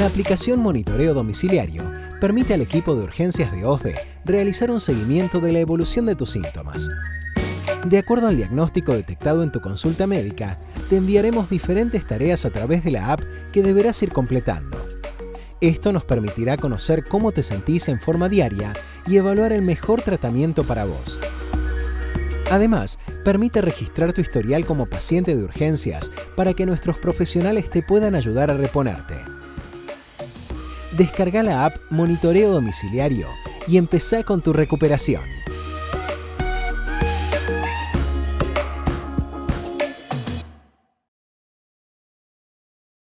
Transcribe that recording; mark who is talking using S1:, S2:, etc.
S1: aplicación Monitoreo Domiciliario permite al equipo de urgencias de OSDE realizar un seguimiento de la evolución de tus síntomas. De acuerdo al diagnóstico detectado en tu consulta médica, te enviaremos diferentes tareas a través de la app que deberás ir completando. Esto nos permitirá conocer cómo te sentís en forma diaria y evaluar el mejor tratamiento para vos. Además, permite registrar tu historial como paciente de urgencias para que nuestros profesionales te puedan ayudar a reponerte. Descarga la app Monitoreo Domiciliario y empezá con tu recuperación.